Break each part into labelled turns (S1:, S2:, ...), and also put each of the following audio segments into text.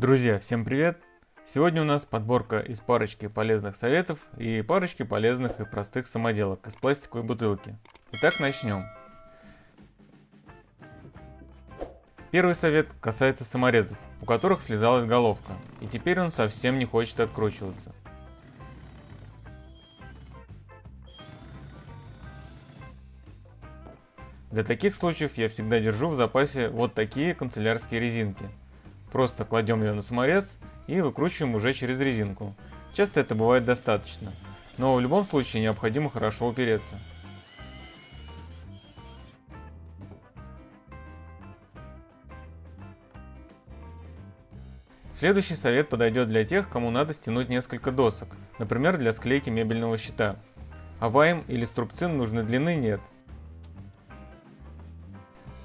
S1: Друзья, всем привет! Сегодня у нас подборка из парочки полезных советов и парочки полезных и простых самоделок из пластиковой бутылки. Итак, начнем. Первый совет касается саморезов, у которых слезалась головка, и теперь он совсем не хочет откручиваться. Для таких случаев я всегда держу в запасе вот такие канцелярские резинки – Просто кладем ее на саморез и выкручиваем уже через резинку. Часто это бывает достаточно, но в любом случае необходимо хорошо упереться. Следующий совет подойдет для тех, кому надо стянуть несколько досок, например для склейки мебельного щита. А или струбцин нужной длины нет,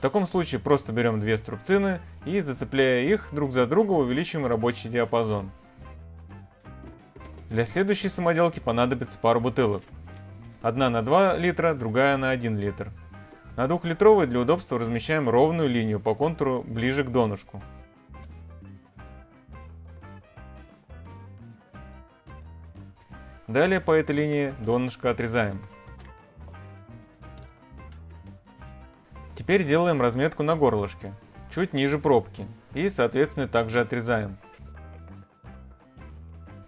S1: таком случае просто берем две струбцины и, зацепляя их друг за друга, увеличиваем рабочий диапазон. Для следующей самоделки понадобится пару бутылок. Одна на 2 литра, другая на 1 литр. На двухлитровой для удобства размещаем ровную линию по контуру ближе к донышку. Далее по этой линии донышко отрезаем. Теперь делаем разметку на горлышке, чуть ниже пробки, и соответственно также отрезаем.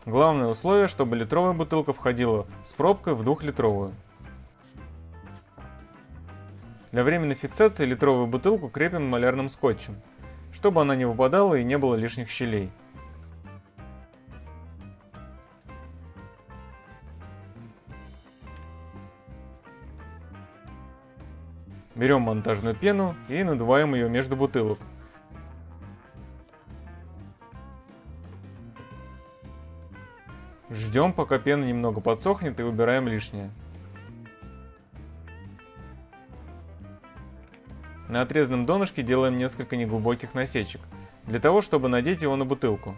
S1: Главное условие, чтобы литровая бутылка входила с пробкой в двухлитровую. Для временной фиксации литровую бутылку крепим малярным скотчем, чтобы она не выпадала и не было лишних щелей. Берем монтажную пену и надуваем ее между бутылок. Ждем, пока пена немного подсохнет и убираем лишнее. На отрезанном донышке делаем несколько неглубоких насечек, для того, чтобы надеть его на бутылку.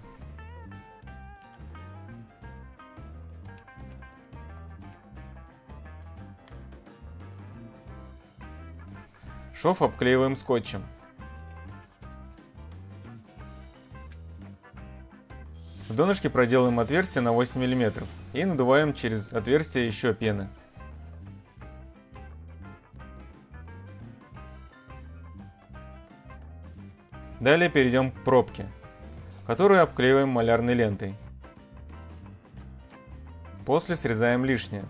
S1: Шов обклеиваем скотчем. В донышке проделаем отверстие на 8 мм и надуваем через отверстие еще пены. Далее перейдем к пробке, которую обклеиваем малярной лентой. После срезаем лишнее.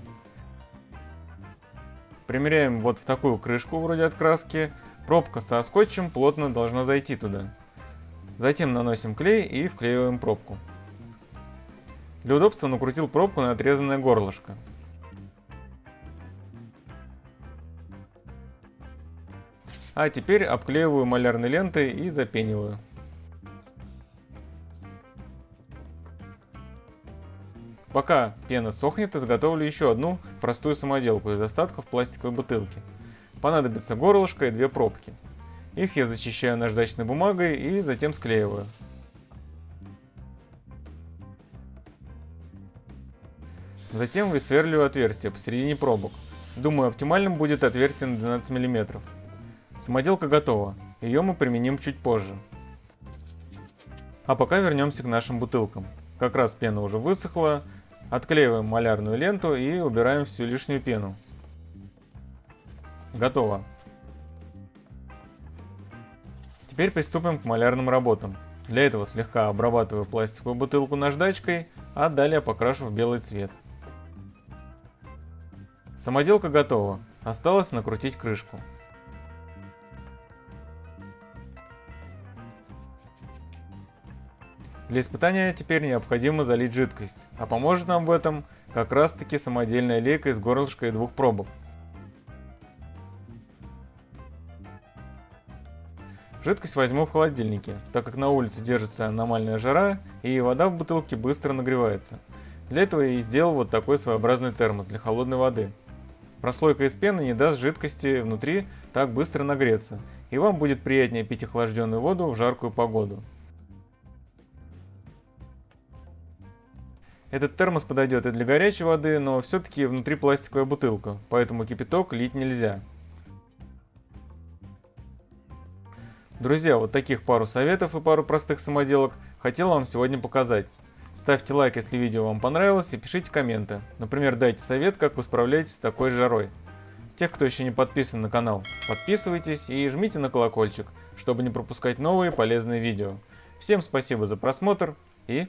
S1: Примеряем вот в такую крышку вроде от краски. Пробка со скотчем плотно должна зайти туда. Затем наносим клей и вклеиваем пробку. Для удобства накрутил пробку на отрезанное горлышко. А теперь обклеиваю малярной лентой и запениваю. Пока пена сохнет, изготовлю еще одну простую самоделку из остатков пластиковой бутылки. Понадобится горлышко и две пробки. Их я зачищаю наждачной бумагой и затем склеиваю. Затем высверливаю отверстие посередине пробок. Думаю, оптимальным будет отверстие на 12 мм. Самоделка готова, ее мы применим чуть позже. А пока вернемся к нашим бутылкам. Как раз пена уже высохла, Отклеиваем малярную ленту и убираем всю лишнюю пену. Готово. Теперь приступим к малярным работам. Для этого слегка обрабатываю пластиковую бутылку наждачкой, а далее покрашу в белый цвет. Самоделка готова. Осталось накрутить крышку. Для испытания теперь необходимо залить жидкость, а поможет нам в этом как раз таки самодельная лейка из горлышка и двух пробок. Жидкость возьму в холодильнике, так как на улице держится аномальная жара и вода в бутылке быстро нагревается. Для этого я и сделал вот такой своеобразный термос для холодной воды. Прослойка из пены не даст жидкости внутри так быстро нагреться, и вам будет приятнее пить охлажденную воду в жаркую погоду. Этот термос подойдет и для горячей воды, но все-таки внутри пластиковая бутылка, поэтому кипяток лить нельзя. Друзья, вот таких пару советов и пару простых самоделок хотел вам сегодня показать. Ставьте лайк, если видео вам понравилось, и пишите комменты. Например, дайте совет, как вы справляетесь с такой жарой. Тех, кто еще не подписан на канал, подписывайтесь и жмите на колокольчик, чтобы не пропускать новые полезные видео. Всем спасибо за просмотр и